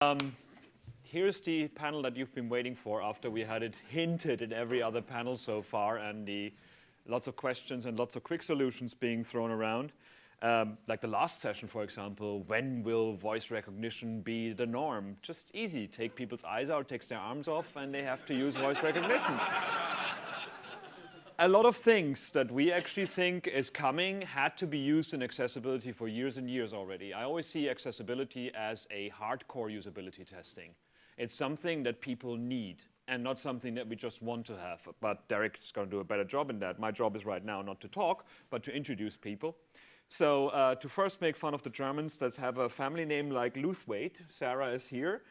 Um, here's the panel that you've been waiting for after we had it hinted in every other panel so far and the lots of questions and lots of quick solutions being thrown around. Um, like the last session, for example, when will voice recognition be the norm? Just easy, take people's eyes out, takes their arms off, and they have to use voice recognition. A lot of things that we actually think is coming had to be used in accessibility for years and years already. I always see accessibility as a hardcore usability testing. It's something that people need and not something that we just want to have. But Derek is going to do a better job in that. My job is right now not to talk, but to introduce people. So uh, to first make fun of the Germans that have a family name like Lewthwaite, Sarah is here.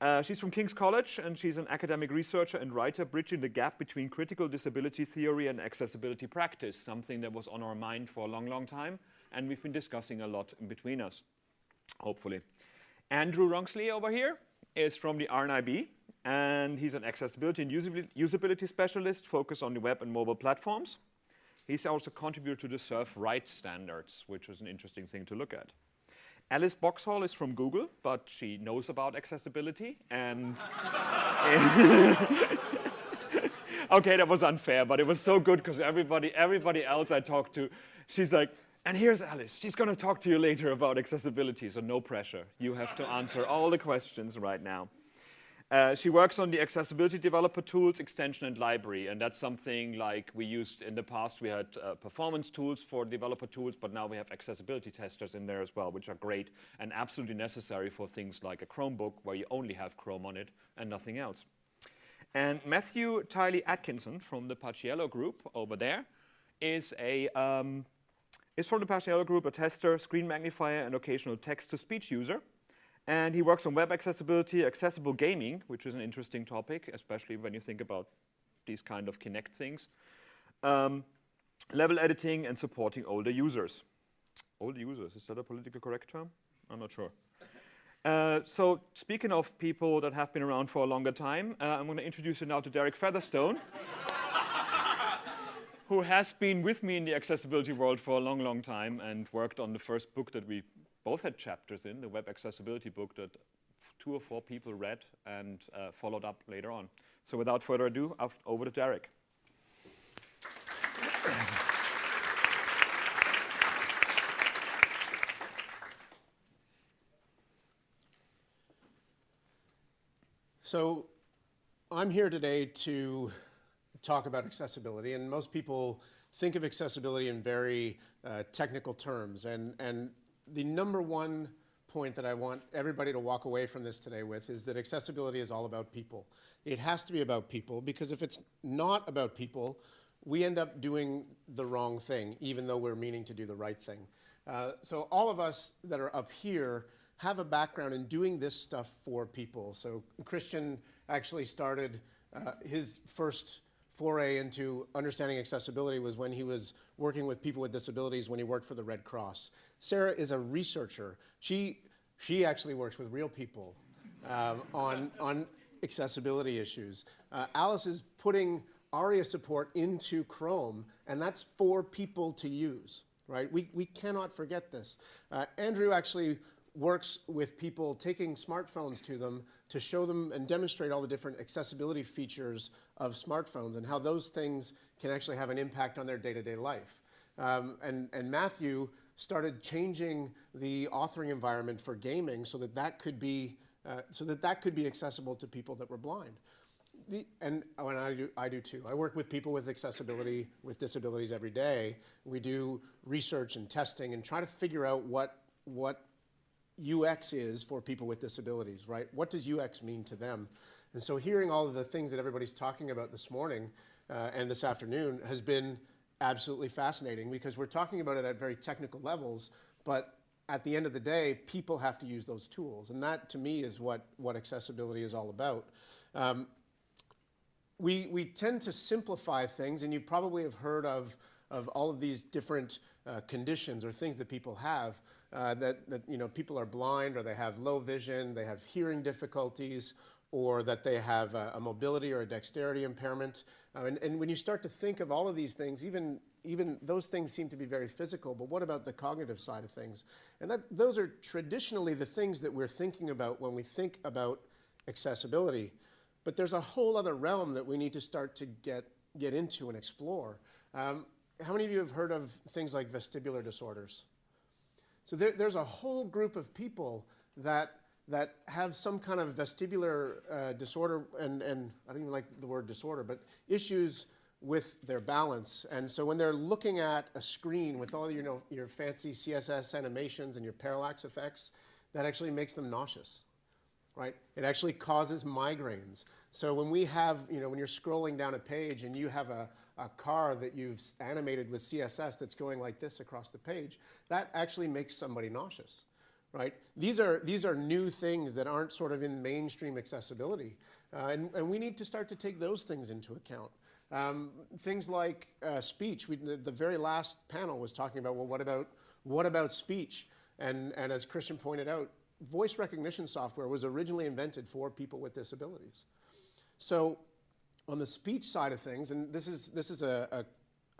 Uh, she's from King's College, and she's an academic researcher and writer bridging the gap between critical disability theory and accessibility practice, something that was on our mind for a long, long time, and we've been discussing a lot in between us, hopefully. Andrew Ronksley over here is from the RNIB, and he's an accessibility and usability specialist focused on the web and mobile platforms. He's also contributed to the Serve Right standards, which is an interesting thing to look at. Alice Boxhall is from Google, but she knows about accessibility and okay, that was unfair, but it was so good because everybody, everybody else I talked to, she's like, and here's Alice. She's going to talk to you later about accessibility, so no pressure. You have to answer all the questions right now. Uh, she works on the accessibility developer tools, extension, and library. And that's something like we used in the past. We had uh, performance tools for developer tools, but now we have accessibility testers in there as well, which are great and absolutely necessary for things like a Chromebook, where you only have Chrome on it and nothing else. And Matthew Tylee Atkinson from the Paciello group over there is a um, is from the Paciello group a tester, screen magnifier, and occasional text-to-speech user. And he works on web accessibility, accessible gaming, which is an interesting topic, especially when you think about these kind of Kinect things. Um, level editing and supporting older users. Older users, is that a politically correct term? I'm not sure. Uh, so speaking of people that have been around for a longer time, uh, I'm going to introduce you now to Derek Featherstone, who has been with me in the accessibility world for a long, long time and worked on the first book that we both had chapters in, the web accessibility book that two or four people read and uh, followed up later on. So without further ado, over to Derek. So I'm here today to talk about accessibility, and most people think of accessibility in very uh, technical terms, and, and the number one point that I want everybody to walk away from this today with is that accessibility is all about people. It has to be about people because if it's not about people, we end up doing the wrong thing, even though we're meaning to do the right thing. Uh, so all of us that are up here have a background in doing this stuff for people. So Christian actually started uh, his first foray into understanding accessibility was when he was working with people with disabilities when he worked for the Red Cross. Sarah is a researcher. She, she actually works with real people um, on, on accessibility issues. Uh, Alice is putting ARIA support into Chrome, and that's for people to use, right? We, we cannot forget this. Uh, Andrew actually works with people taking smartphones to them to show them and demonstrate all the different accessibility features of smartphones and how those things can actually have an impact on their day-to-day -day life. Um, and, and Matthew started changing the authoring environment for gaming so that that could be, uh, so that that could be accessible to people that were blind. The, and, oh, and I, do, I do too. I work with people with accessibility, with disabilities every day. We do research and testing and try to figure out what, what UX is for people with disabilities, right? What does UX mean to them? And so hearing all of the things that everybody's talking about this morning uh, and this afternoon has been absolutely fascinating because we're talking about it at very technical levels, but at the end of the day, people have to use those tools. And that, to me, is what, what accessibility is all about. Um, we, we tend to simplify things, and you probably have heard of, of all of these different uh, conditions or things that people have uh, that, that you know, people are blind or they have low vision, they have hearing difficulties, or that they have a, a mobility or a dexterity impairment. Uh, and, and, when you start to think of all of these things, even even those things seem to be very physical, but what about the cognitive side of things? And that, those are traditionally the things that we're thinking about when we think about accessibility. But there's a whole other realm that we need to start to get, get into and explore. Um, how many of you have heard of things like vestibular disorders? So there, there's a whole group of people that, that have some kind of vestibular uh, disorder, and, and I don't even like the word disorder, but issues with their balance. And so when they're looking at a screen with all your, you know, your fancy CSS animations and your parallax effects, that actually makes them nauseous, right? It actually causes migraines. So when we have, you know, when you're scrolling down a page and you have a, a car that you've animated with CSS that's going like this across the page, that actually makes somebody nauseous, right? These are, these are new things that aren't sort of in mainstream accessibility. Uh, and, and we need to start to take those things into account. Um, things like uh, speech. We, the, the, very last panel was talking about, well, what about, what about speech? And, and as Christian pointed out, voice recognition software was originally invented for people with disabilities. So on the speech side of things, and this is, this is a, a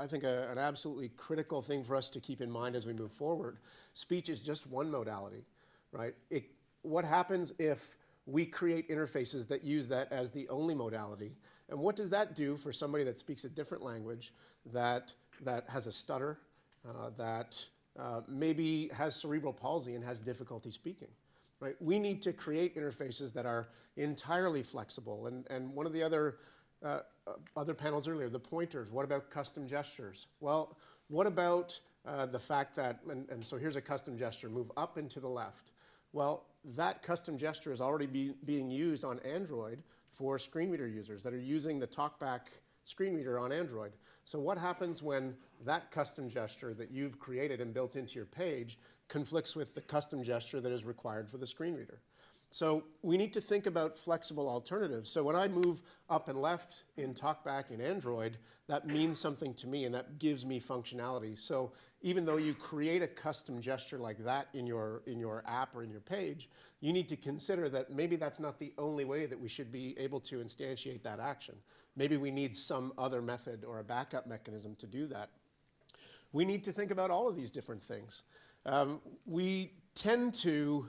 I think a, an absolutely critical thing for us to keep in mind as we move forward. Speech is just one modality, right? It, what happens if we create interfaces that use that as the only modality? And what does that do for somebody that speaks a different language, that, that has a stutter, uh, that uh, maybe has cerebral palsy and has difficulty speaking? Right? We need to create interfaces that are entirely flexible. And, and one of the other, uh, other panels earlier, the pointers, what about custom gestures? Well, what about uh, the fact that, and, and so here's a custom gesture, move up and to the left. Well, that custom gesture is already be, being used on Android for screen reader users that are using the TalkBack screen reader on Android. So what happens when that custom gesture that you've created and built into your page conflicts with the custom gesture that is required for the screen reader? So we need to think about flexible alternatives. So when I move up and left in TalkBack in Android, that means something to me and that gives me functionality. So even though you create a custom gesture like that in your, in your app or in your page, you need to consider that maybe that's not the only way that we should be able to instantiate that action. Maybe we need some other method or a backup mechanism to do that. We need to think about all of these different things. Um, we tend to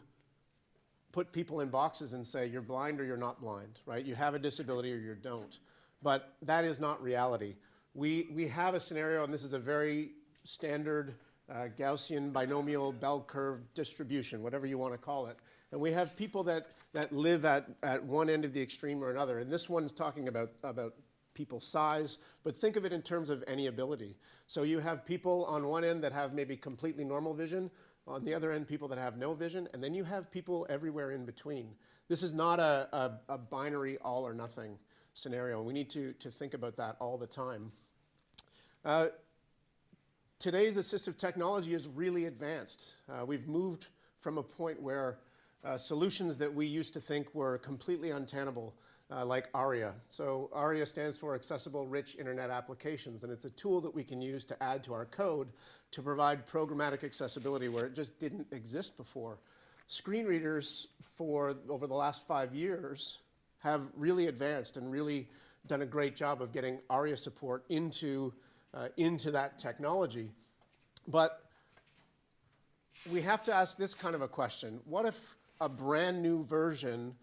put people in boxes and say you're blind or you're not blind, right? You have a disability or you don't. But that is not reality. We, we have a scenario, and this is a very standard uh, Gaussian binomial bell curve distribution, whatever you want to call it. And we have people that, that live at, at one end of the extreme or another. And this one's talking about, about people's size, but think of it in terms of any ability. So you have people on one end that have maybe completely normal vision, on the other end, people that have no vision, and then you have people everywhere in between. This is not a, a, a binary all or nothing scenario, we need to, to think about that all the time. Uh, today's assistive technology is really advanced. Uh, we've moved from a point where uh, solutions that we used to think were completely untenable uh, like ARIA. So ARIA stands for Accessible Rich Internet Applications, and it's a tool that we can use to add to our code to provide programmatic accessibility where it just didn't exist before. Screen readers for over the last five years have really advanced and really done a great job of getting ARIA support into, uh, into that technology. But we have to ask this kind of a question. What if a brand new version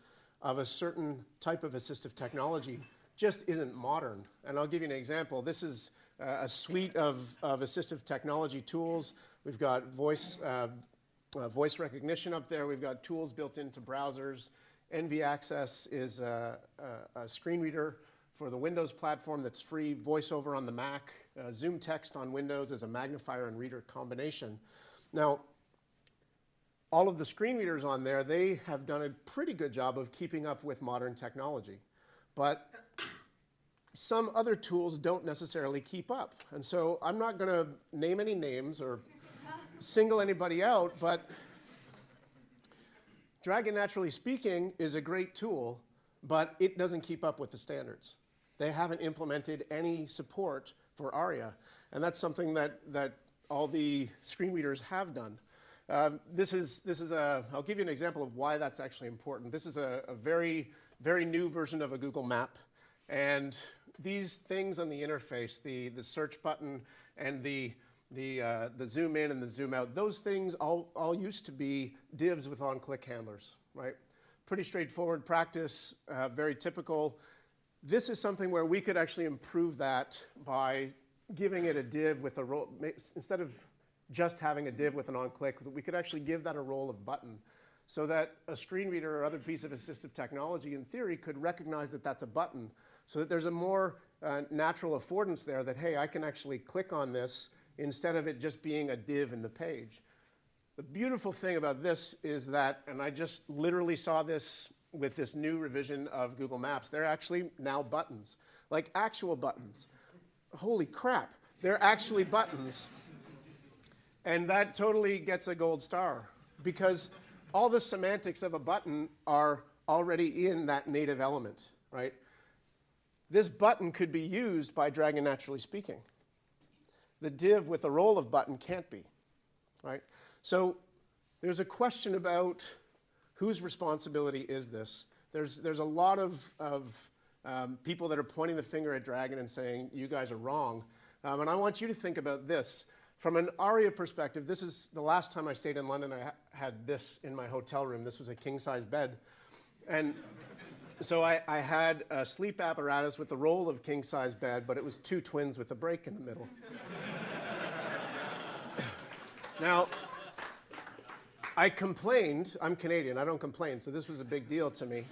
of a certain type of assistive technology just isn't modern. And I'll give you an example. This is uh, a suite of, of assistive technology tools. We've got voice, uh, uh, voice recognition up there. We've got tools built into browsers. NV Access is a, a, a screen reader for the Windows platform that's free, VoiceOver on the Mac, uh, ZoomText on Windows as a magnifier and reader combination. Now, all of the screen readers on there, they have done a pretty good job of keeping up with modern technology. But some other tools don't necessarily keep up. And so I'm not going to name any names or single anybody out, but Dragon Naturally Speaking is a great tool, but it doesn't keep up with the standards. They haven't implemented any support for ARIA, and that's something that, that all the screen readers have done. Um, this is, this is a, I'll give you an example of why that's actually important. This is a, a very, very new version of a Google map. And these things on the interface, the, the search button and the, the, uh, the zoom in and the zoom out, those things all, all used to be divs with on-click handlers, right? Pretty straightforward practice, uh, very typical. This is something where we could actually improve that by giving it a div with a role, instead of just having a div with an on-click, we could actually give that a role of button so that a screen reader or other piece of assistive technology in theory could recognize that that's a button so that there's a more uh, natural affordance there that, hey, I can actually click on this instead of it just being a div in the page. The beautiful thing about this is that, and I just literally saw this with this new revision of Google Maps, they're actually now buttons, like actual buttons. Holy crap, they're actually buttons. And that totally gets a gold star because all the semantics of a button are already in that native element, right? This button could be used by Dragon Naturally Speaking. The div with a role of button can't be, right? So there's a question about whose responsibility is this? There's, there's a lot of, of um, people that are pointing the finger at Dragon and saying, you guys are wrong. Um, and I want you to think about this. From an ARIA perspective, this is the last time I stayed in London, I ha had this in my hotel room. This was a king-size bed. And so I, I, had a sleep apparatus with the role of king-size bed, but it was two twins with a break in the middle. now, I complained. I'm Canadian. I don't complain, so this was a big deal to me.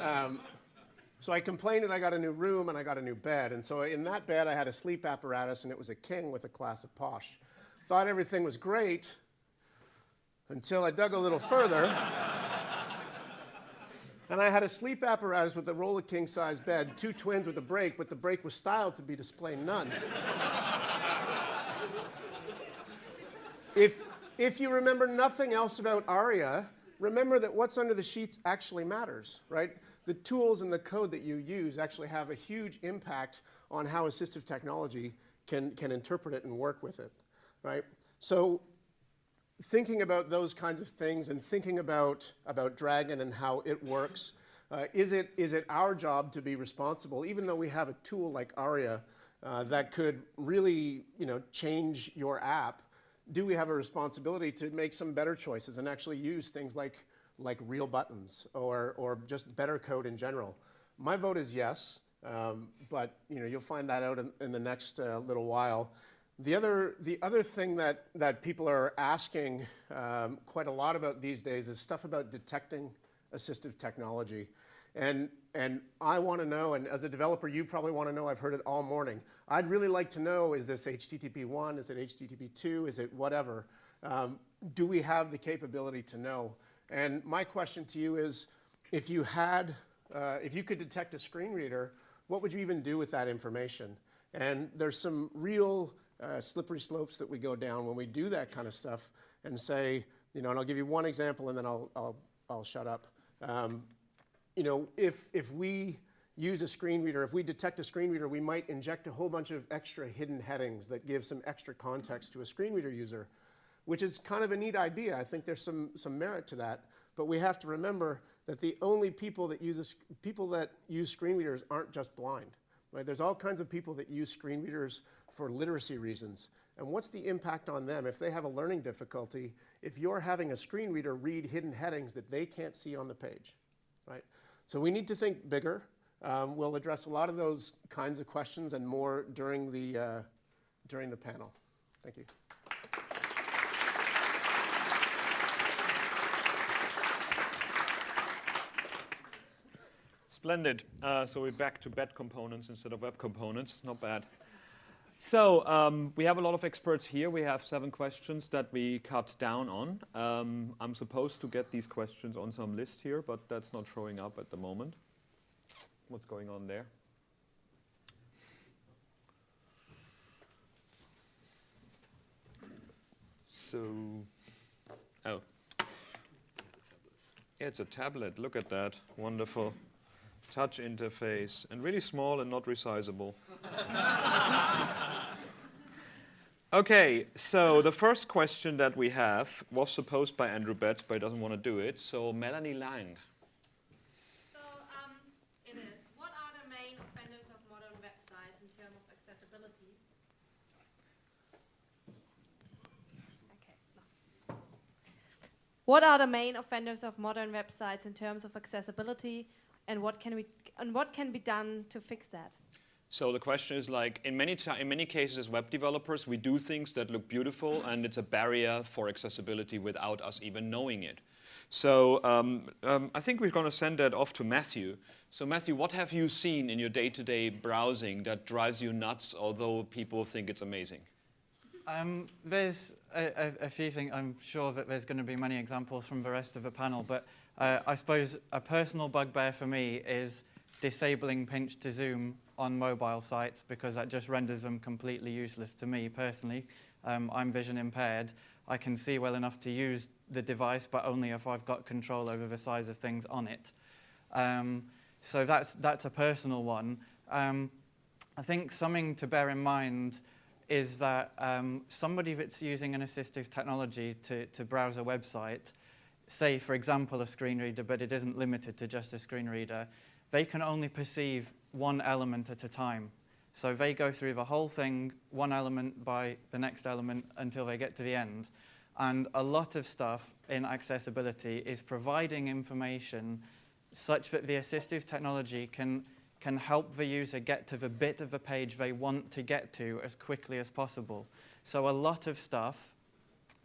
Um, so I complained and I got a new room and I got a new bed. And so in that bed, I had a sleep apparatus and it was a king with a class of posh. Thought everything was great until I dug a little further. and I had a sleep apparatus with a roll of king size bed, two twins with a break, but the break was styled to be display none. if if you remember nothing else about ARIA, remember that what's under the sheets actually matters, right? The tools and the code that you use actually have a huge impact on how assistive technology can, can interpret it and work with it, right? So thinking about those kinds of things and thinking about, about Dragon and how it works, uh, is, it, is it our job to be responsible, even though we have a tool like ARIA uh, that could really you know, change your app, do we have a responsibility to make some better choices and actually use things like, like real buttons or, or just better code in general? My vote is yes, um, but you know, you'll find that out in, in the next uh, little while. The other, the other thing that, that people are asking um, quite a lot about these days is stuff about detecting assistive technology. And, and I want to know, and as a developer, you probably want to know, I've heard it all morning. I'd really like to know, is this HTTP 1, is it HTTP 2, is it whatever? Um, do we have the capability to know? And my question to you is, if you had, uh, if you could detect a screen reader, what would you even do with that information? And there's some real uh, slippery slopes that we go down when we do that kind of stuff and say, you know, and I'll give you one example and then I'll, I'll, I'll shut up. Um, you know, if, if we use a screen reader, if we detect a screen reader, we might inject a whole bunch of extra hidden headings that give some extra context to a screen reader user, which is kind of a neat idea. I think there's some, some merit to that. But we have to remember that the only people that use, people that use screen readers aren't just blind. Right? There's all kinds of people that use screen readers for literacy reasons. And what's the impact on them if they have a learning difficulty if you're having a screen reader read hidden headings that they can't see on the page? Right? So we need to think bigger. Um, we'll address a lot of those kinds of questions and more during the, uh, during the panel. Thank you. Splendid. Uh, so we're back to bed components instead of web components. Not bad. So um, we have a lot of experts here. We have seven questions that we cut down on. Um, I'm supposed to get these questions on some list here, but that's not showing up at the moment. What's going on there? So, oh. Yeah, it's a tablet. Look at that. Wonderful. Touch interface. And really small and not resizable. Okay, so the first question that we have was supposed by Andrew Betts, but he doesn't want to do it. So Melanie Lang. So um, it is. What are the main offenders of modern websites in terms of accessibility? Okay. What are the main offenders of modern websites in terms of accessibility, and what can we and what can be done to fix that? So the question is like, in many, in many cases as web developers, we do things that look beautiful and it's a barrier for accessibility without us even knowing it. So um, um, I think we're going to send that off to Matthew. So Matthew, what have you seen in your day-to-day browsing that drives you nuts, although people think it's amazing? Um, there's a, a, a few things. I'm sure that there's going to be many examples from the rest of the panel, but uh, I suppose a personal bugbear for me is disabling pinch to zoom on mobile sites because that just renders them completely useless to me personally. Um, I'm vision impaired. I can see well enough to use the device, but only if I've got control over the size of things on it. Um, so that's, that's a personal one. Um, I think something to bear in mind is that um, somebody that's using an assistive technology to, to browse a website, say, for example, a screen reader, but it isn't limited to just a screen reader, they can only perceive one element at a time. So they go through the whole thing, one element by the next element, until they get to the end. And a lot of stuff in accessibility is providing information such that the assistive technology can, can help the user get to the bit of the page they want to get to as quickly as possible. So a lot of stuff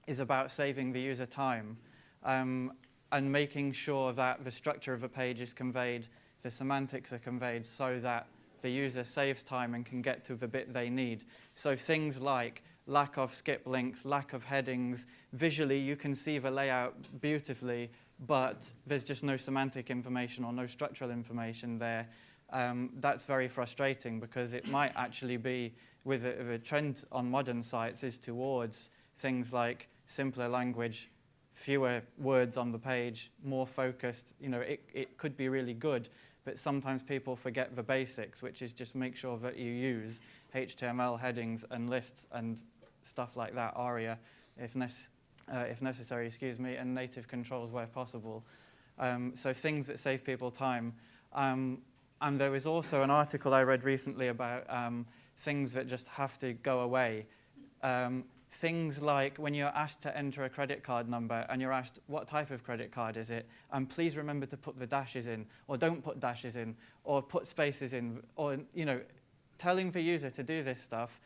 is about saving the user time um, and making sure that the structure of a page is conveyed, the semantics are conveyed so that the user saves time and can get to the bit they need. So things like lack of skip links, lack of headings, visually you can see the layout beautifully, but there's just no semantic information or no structural information there. Um, that's very frustrating because it might actually be, with a, a trend on modern sites, is towards things like simpler language, fewer words on the page, more focused. You know, it, it could be really good, but sometimes people forget the basics, which is just make sure that you use HTML headings and lists and stuff like that, ARIA, if, uh, if necessary, excuse me, and native controls where possible. Um, so things that save people time. Um, and there was also an article I read recently about um, things that just have to go away. Um, things like when you're asked to enter a credit card number and you're asked what type of credit card is it, and please remember to put the dashes in, or don't put dashes in, or put spaces in, or you know, telling the user to do this stuff.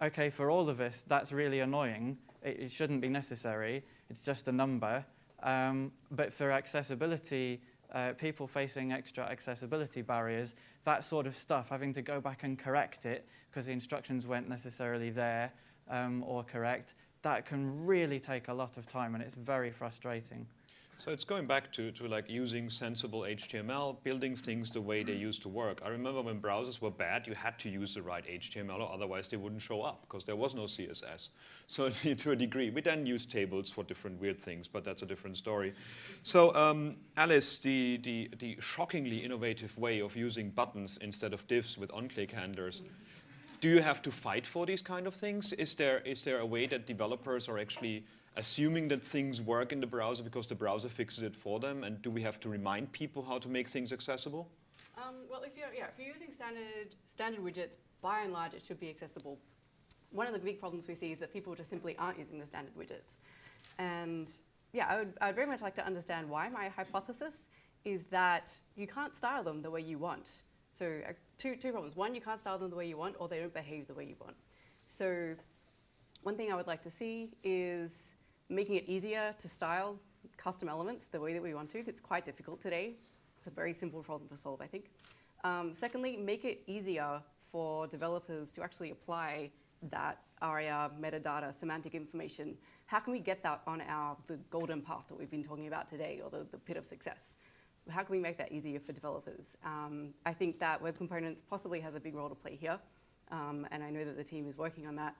Okay, for all of us, that's really annoying. It, it shouldn't be necessary. It's just a number. Um, but for accessibility, uh, people facing extra accessibility barriers, that sort of stuff, having to go back and correct it because the instructions weren't necessarily there um, or correct, that can really take a lot of time and it's very frustrating. So it's going back to, to like using sensible HTML, building things the way they used to work. I remember when browsers were bad, you had to use the right HTML or otherwise they wouldn't show up because there was no CSS. So to a degree, we then use tables for different weird things, but that's a different story. So um, Alice, the, the, the shockingly innovative way of using buttons instead of divs with on-click handlers, do you have to fight for these kind of things? Is there, is there a way that developers are actually assuming that things work in the browser because the browser fixes it for them? And do we have to remind people how to make things accessible? Um, well, if you're, yeah, if you're using standard, standard widgets, by and large, it should be accessible. One of the big problems we see is that people just simply aren't using the standard widgets. And yeah, I would, I would very much like to understand why. My hypothesis is that you can't style them the way you want. So two, two problems. One, you can't style them the way you want, or they don't behave the way you want. So one thing I would like to see is making it easier to style custom elements the way that we want to. It's quite difficult today. It's a very simple problem to solve, I think. Um, secondly, make it easier for developers to actually apply that ARIA metadata semantic information. How can we get that on our the golden path that we've been talking about today, or the, the pit of success? How can we make that easier for developers? Um, I think that Web Components possibly has a big role to play here, um, and I know that the team is working on that.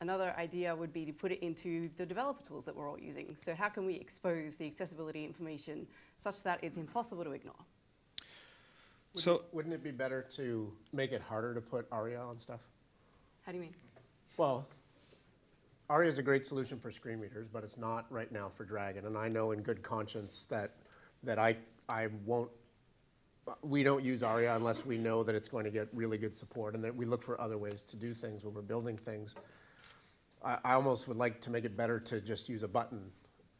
Another idea would be to put it into the developer tools that we're all using. So how can we expose the accessibility information such that it's impossible to ignore? So Wouldn't it be better to make it harder to put ARIA on stuff? How do you mean? Well, ARIA is a great solution for screen readers, but it's not right now for Dragon. And I know in good conscience that, that I, I won't, we don't use ARIA unless we know that it's going to get really good support and that we look for other ways to do things when we're building things. I, I almost would like to make it better to just use a button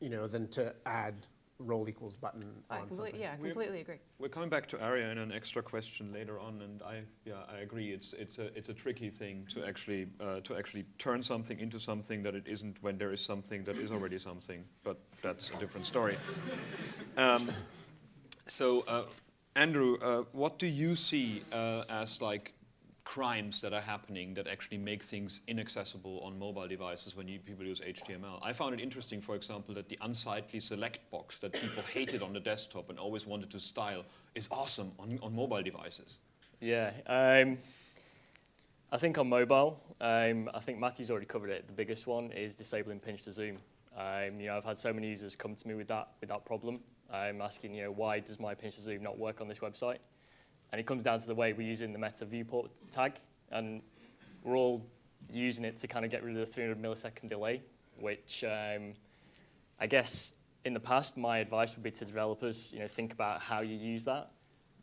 you know, than to add role equals button I on completely, something. yeah, I We're- completely agree. We're coming back to Aria in an extra question later on, and I, yeah, I agree. It's it's a it's a tricky thing to actually uh, to actually turn something into something that it isn't when there is something that is already something. But that's a different story. Um, so, uh, Andrew, uh, what do you see uh, as like crimes that are happening that actually make things inaccessible on mobile devices when you, people use HTML? I found it interesting, for example, that the unsightly select box that people hated on the desktop and always wanted to style is awesome on, on mobile devices. Yeah, um, I think on mobile, um, I think Matthew's already covered it. The biggest one is disabling pinch to zoom. Um, you know, I've had so many users come to me with that with that problem. I'm asking, you know, why does my pinch to zoom not work on this website? And it comes down to the way we're using the meta viewport tag, and we're all using it to kind of get rid of the 300 millisecond delay, which um, I guess in the past my advice would be to developers, you know, think about how you use that.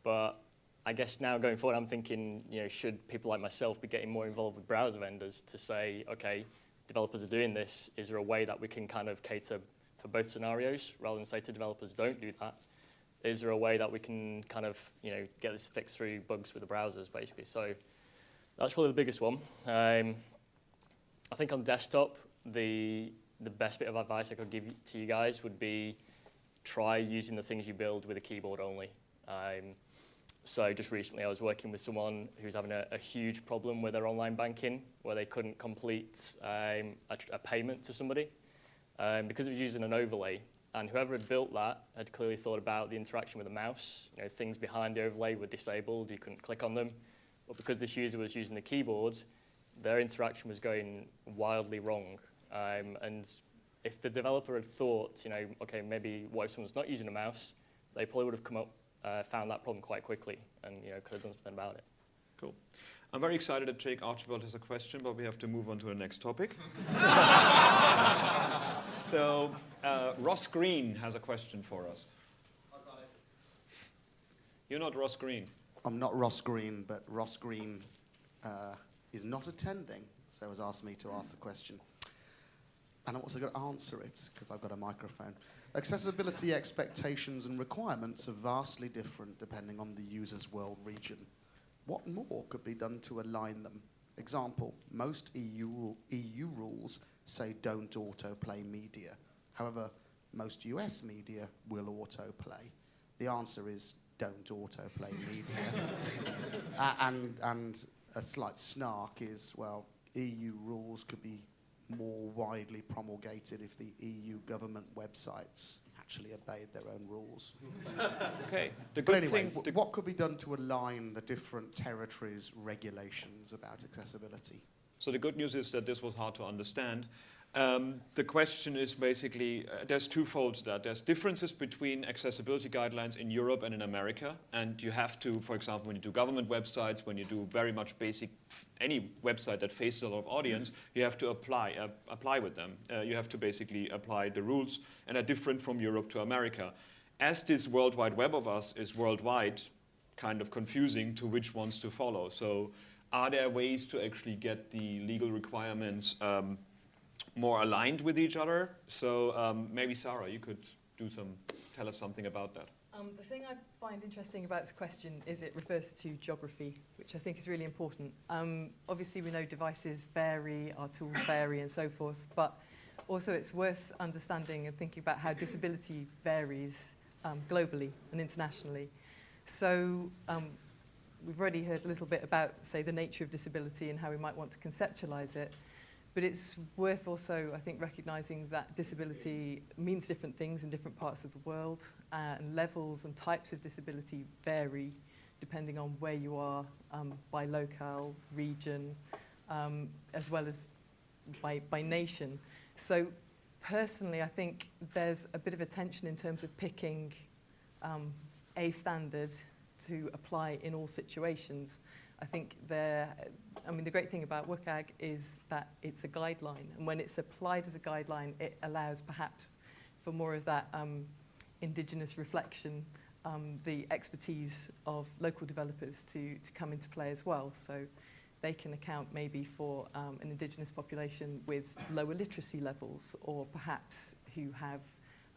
But I guess now going forward, I'm thinking, you know, should people like myself be getting more involved with browser vendors to say, okay, developers are doing this. Is there a way that we can kind of cater for both scenarios rather than say to developers, don't do that? Is there a way that we can kind of, you know, get this fixed through bugs with the browsers, basically? So that's probably the biggest one. Um, I think on desktop, the the best bit of advice I could give to you guys would be try using the things you build with a keyboard only. Um, so just recently I was working with someone who's having a, a huge problem with their online banking where they couldn't complete um, a, a payment to somebody um, because it was using an overlay. And whoever had built that had clearly thought about the interaction with the mouse. You know, things behind the overlay were disabled, you couldn't click on them. But because this user was using the keyboard, their interaction was going wildly wrong. Um, and if the developer had thought, you know, okay, maybe what if someone's not using a mouse, they probably would have come up, uh, found that problem quite quickly, and you know, could have done something about it. Cool. I'm very excited that Jake Archibald has a question, but we have to move on to the next topic. so, uh, Ross Green has a question for us. You're not Ross Green. I'm not Ross Green, but Ross Green uh, is not attending, so has asked me to ask the question. And I'm also going to answer it because I've got a microphone. Accessibility expectations and requirements are vastly different depending on the user's world region. What more could be done to align them? Example, most EU, EU rules say don't autoplay media. However, most US media will autoplay. The answer is don't autoplay media. A- and, and a slight snark is, well, EU rules could be more widely promulgated if the EU government websites actually obeyed their own rules. Okay. The But good anyway, thing. what could be done to align the different territories' regulations about accessibility? So the good news is that this was hard to understand. Um, the question is basically, uh, there's twofold to that. There's differences between accessibility guidelines in Europe and in America, and you have to, for example, when you do government websites, when you do very much basic, any website that faces a lot of audience, you have to apply, uh, apply with them. Uh, you have to basically apply the rules, and are different from Europe to America. As this World Wide Web of us is worldwide, kind of confusing to which ones to follow. So are there ways to actually get the legal requirements um, more aligned with each other? So um, maybe Sarah, you could do some, tell us something about that. Um, the thing I find interesting about this question is it refers to geography, which I think is really important. Um, obviously, we know devices vary, our tools vary, and so forth, but also it's worth understanding and thinking about how disability varies um, globally and internationally. So um, we've already heard a little bit about, say, the nature of disability and how we might want to conceptualize it. But it's worth also, I think, recognizing that disability means different things in different parts of the world, uh, and levels and types of disability vary depending on where you are um, by locale, region, um, as well as by, by nation. So personally, I think there's a bit of a tension in terms of picking um, a standard to apply in all situations. I think there, I mean, the great thing about WCAG is that it's a guideline, and when it's applied as a guideline, it allows perhaps for more of that um, indigenous reflection, um, the expertise of local developers to, to come into play as well. So they can account maybe for um, an indigenous population with lower literacy levels, or perhaps who have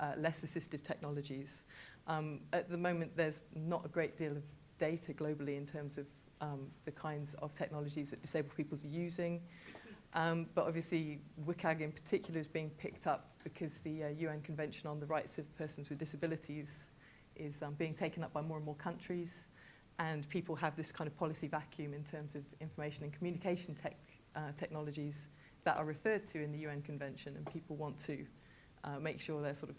uh, less assistive technologies. Um, at the moment, there's not a great deal of data globally in terms of um, the kinds of technologies that disabled people are using. Um, but obviously, WCAG in particular is being picked up because the uh, UN Convention on the Rights of Persons with Disabilities is um, being taken up by more and more countries. And people have this kind of policy vacuum in terms of information and communication tech, uh, technologies that are referred to in the UN Convention, and people want to uh, make sure their sort of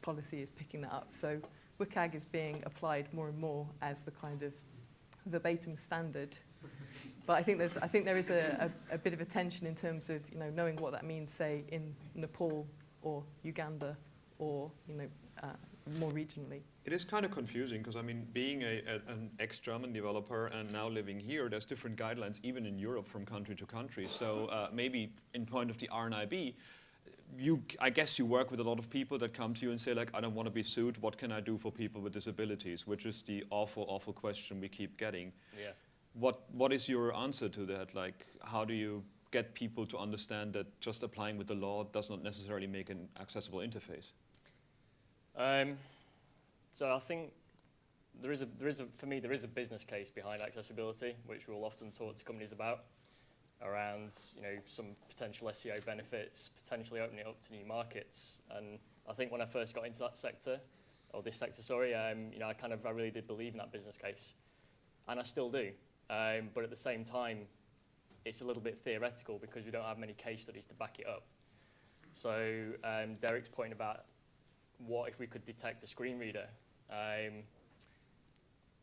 policy is picking that up. So WCAG is being applied more and more as the kind of verbatim standard. But I think, there's, I think there is a, a, a bit of a tension in terms of you know, knowing what that means, say, in Nepal or Uganda or you know, uh, more regionally. It is kind of confusing because I mean, being a, a, an ex-German developer and now living here, there's different guidelines even in Europe from country to country. So uh, maybe in point of the RNIB, you, I guess you work with a lot of people that come to you and say like, I don't want to be sued. What can I do for people with disabilities? Which is the awful, awful question we keep getting. Yeah. What, what is your answer to that? Like, how do you get people to understand that just applying with the law does not necessarily make an accessible interface? Um, so I think there is a, there is a, for me, there is a business case behind accessibility, which we'll often talk to companies about, around you know some potential SEO benefits, potentially opening it up to new markets. And I think when I first got into that sector, or this sector, sorry, um, you know, I kind of I really did believe in that business case, and I still do. Um, but at the same time, it's a little bit theoretical because we don't have many case studies to back it up. So um, Derek's point about what if we could detect a screen reader? Um,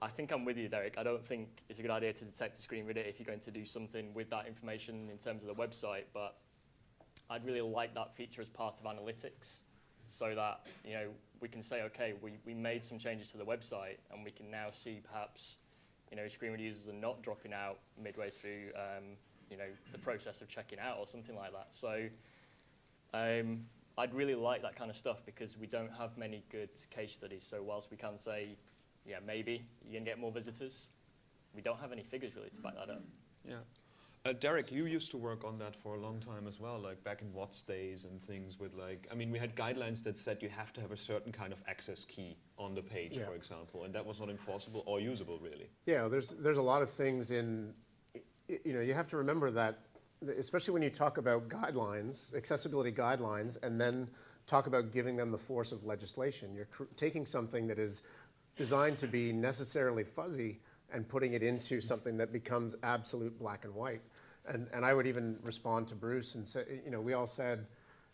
I think I'm with you, Derek. I don't think it's a good idea to detect a screen reader if you're going to do something with that information in terms of the website, but I'd really like that feature as part of analytics so that you know we can say, okay, we, we made some changes to the website and we can now see perhaps you know screen reader users are not dropping out midway through um, you know the process of checking out or something like that. So um, I'd really like that kind of stuff because we don't have many good case studies. So whilst we can say, yeah, maybe you're going to get more visitors, we don't have any figures really to back that up. Yeah. Uh, Derek, you used to work on that for a long time as well, like back in Watts days and things with like, I mean, we had guidelines that said you have to have a certain kind of access key on the page, Yeah. for example, and that was not enforceable or usable really. Yeah, there's, there's a lot of things in, y- y- you know, you have to remember that, especially when you talk about guidelines, accessibility guidelines, and then talk about giving them the force of legislation. You're cr- taking something that is designed to be necessarily fuzzy and putting it into something that becomes absolute black and white. And, and I would even respond to Bruce and say, you know, we all said,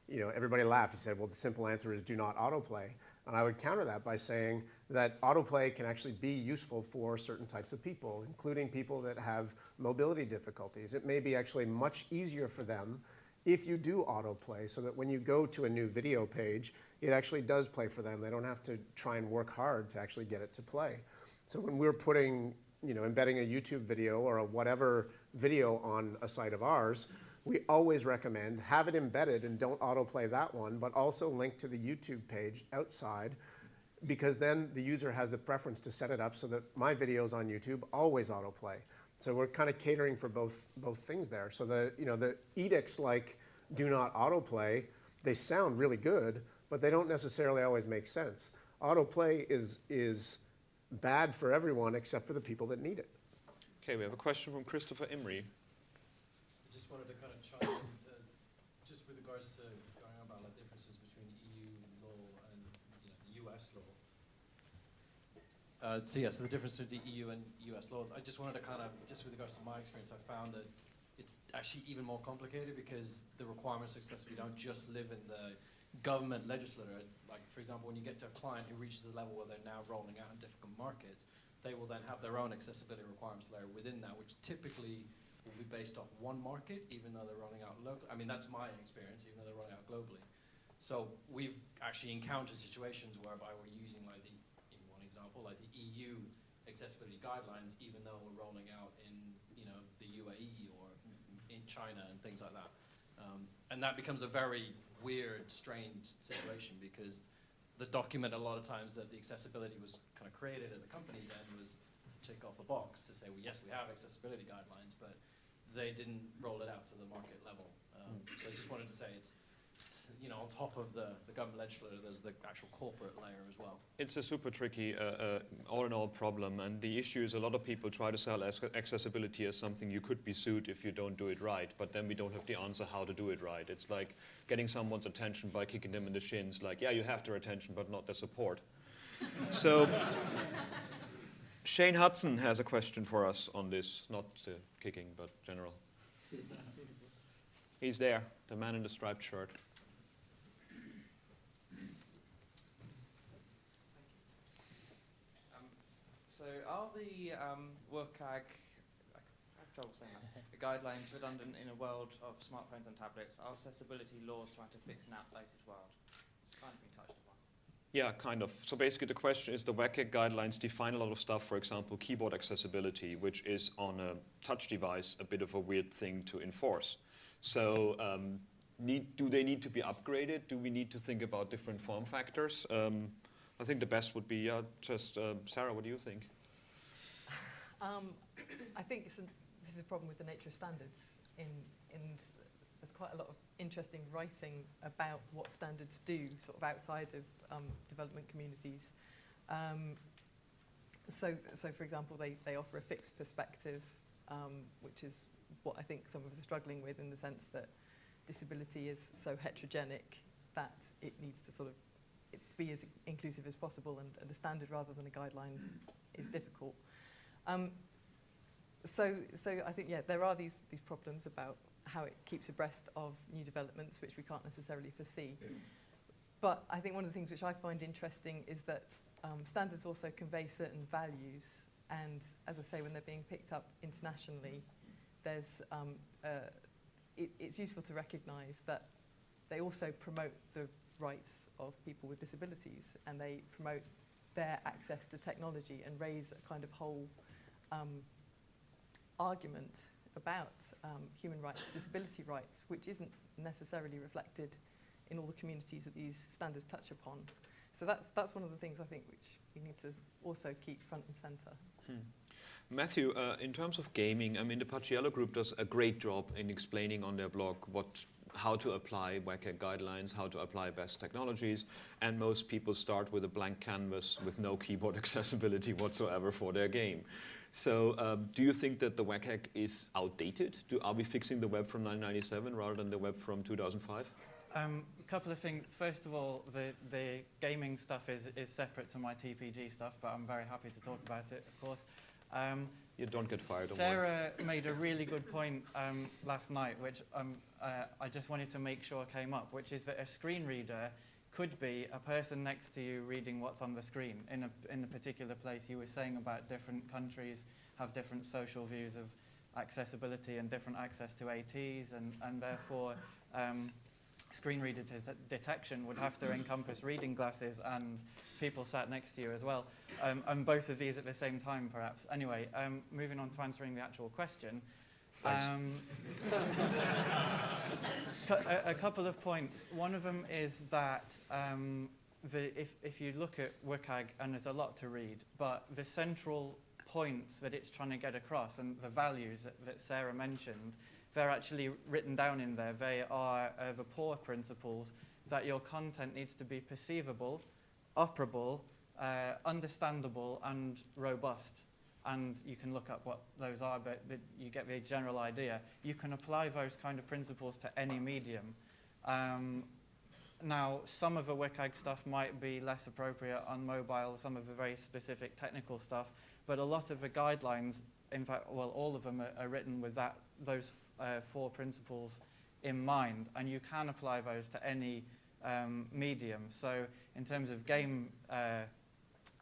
you know, everybody laughed. He said, well, the simple answer is do not autoplay. And I would counter that by saying that autoplay can actually be useful for certain types of people, including people that have mobility difficulties. It may be actually much easier for them if you do autoplay so that when you go to a new video page, it actually does play for them. They don't have to try and work hard to actually get it to play. So when we're putting, you know, embedding a YouTube video or a whatever video on a site of ours, we always recommend have it embedded and don't autoplay that one, but also link to the YouTube page outside because then the user has the preference to set it up so that my videos on YouTube always autoplay. So we're kind of catering for both, both things there. So the, you know, the edicts like do not autoplay, they sound really good, but they don't necessarily always make sense. Autoplay is, is bad for everyone except for the people that need it. Okay, we have a question from Christopher Imrie. I just wanted to kind of chime in, to, just with regards to going about like differences between EU law and you know, the US law. Uh, so yeah, so the difference between the EU and US law. I just wanted to kind of, just with regards to my experience, I found that it's actually even more complicated because the requirements of accessibility don't just live in the government legislator. Like, for example, when you get to a client who reaches the level where they're now rolling out in different markets, they will then have their own accessibility requirements layer within that, which typically will be based off one market, even though they're rolling out locally. I mean, that's my experience, even though they're rolling out globally. So we've actually encountered situations whereby we're using like the, in one example, like the EU accessibility guidelines, even though we're rolling out in, you know, the UAE or in China and things like that. Um, and that becomes a very weird, strained situation because the document a lot of times that the accessibility was kind of created at the company's end was tick off a box to say, well, yes, we have accessibility guidelines, but they didn't roll it out to the market level. Um, so I just wanted to say it's you know, on top of the, the government legislature, there's the actual corporate layer as well. It's a super tricky, uh, uh, all in all problem, and the issue is a lot of people try to sell accessibility as something you could be sued if you don't do it right, but then we don't have the answer how to do it right. It's like getting someone's attention by kicking them in the shins, like, yeah, you have their attention, but not their support. so, Shane Hudson has a question for us on this, not uh, kicking, but general. He's there, the man in the striped shirt. So are the um, WCAG, trouble saying that, the guidelines redundant in a world of smartphones and tablets? Are accessibility laws trying to fix an outdated world? It's kind of been touched upon. Yeah, kind of. So basically the question is the WCAG guidelines define a lot of stuff, for example, keyboard accessibility, which is on a touch device a bit of a weird thing to enforce. So um, need, do they need to be upgraded? Do we need to think about different form factors? Um, I think the best would be uh, just, uh, Sarah, what do you think? Um, I think this is a problem with the nature of standards, in, in there's quite a lot of interesting writing about what standards do, sort of outside of um, development communities. Um, so, so, for example, they, they offer a fixed perspective, um, which is what I think some of us are struggling with in the sense that disability is so heterogenic that it needs to sort of be as inclusive as possible and, and a standard rather than a guideline is difficult. Um, so, so I think, yeah, there are these, these problems about how it keeps abreast of new developments, which we can't necessarily foresee. But I think one of the things which I find interesting is that um, standards also convey certain values. And as I say, when they're being picked up internationally, there's, um, uh, it, it's useful to recognise that they also promote the rights of people with disabilities and they promote their access to technology and raise a kind of whole um, argument about um, human rights, disability rights, which isn't necessarily reflected in all the communities that these standards touch upon. So that's, that's one of the things I think which we need to also keep front and centre. Hmm. Matthew, uh, in terms of gaming, I mean, the Paciello group does a great job in explaining on their blog what, how to apply WCAG guidelines, how to apply best technologies, and most people start with a blank canvas with no keyboard accessibility whatsoever for their game. So um, do you think that the WCAG is outdated? Do, are we fixing the web from 1997 rather than the web from 2005? Um, a couple of things. First of all, the, the gaming stuff is, is separate to my TPG stuff, but I'm very happy to talk about it, of course. Um, you don't get fired. Don't Sarah made a really good point um, last night, which um, uh, I just wanted to make sure came up, which is that a screen reader could be a person next to you reading what's on the screen in a, in a particular place. You were saying about different countries have different social views of accessibility and different access to ATs, and, and therefore um, screen reader detection would have to encompass reading glasses and people sat next to you as well, um, and both of these at the same time, perhaps. Anyway, um, moving on to answering the actual question. Um, a, a, couple of points. One of them is that um, the, if, if you look at WCAG, and there's a lot to read, but the central points that it's trying to get across and the values that, that Sarah mentioned, they're actually written down in there. They are uh, the POUR principles that your content needs to be perceivable, operable, uh, understandable, and robust and you can look up what those are, but the, you get the general idea. You can apply those kind of principles to any medium. Um, now, some of the WCAG stuff might be less appropriate on mobile, some of the very specific technical stuff, but a lot of the guidelines, in fact, well, all of them are, are written with that, those uh, four principles in mind, and you can apply those to any um, medium. So in terms of game uh,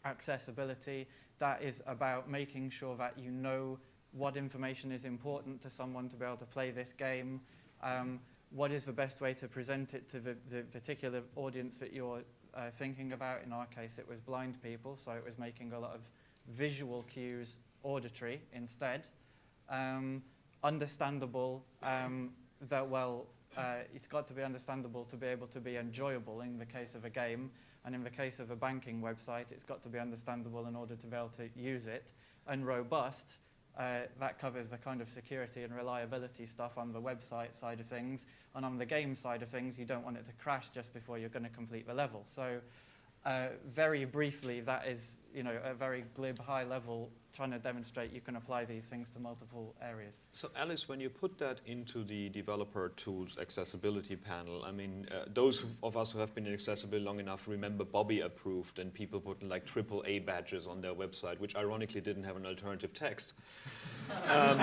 accessibility, that is about making sure that you know what information is important to someone to be able to play this game, um, what is the best way to present it to the, the particular audience that you're uh, thinking about. In our case, it was blind people, so it was making a lot of visual cues auditory instead. Um, understandable, um, that, well, uh, it's got to be understandable to be able to be enjoyable in the case of a game, and in the case of a banking website, it's got to be understandable in order to be able to use it. And robust, Uh, that covers the kind of security and reliability stuff on the website side of things. And on the game side of things, you don't want it to crash just before you're going to complete the level. So uh, very briefly, that is you know, a very glib, high level, trying to demonstrate you can apply these things to multiple areas. So Alice, when you put that into the developer tools accessibility panel, I mean, uh, those of us who have been in accessibility long enough remember Bobby approved and people putting like triple A badges on their website, which ironically didn't have an alternative text. um,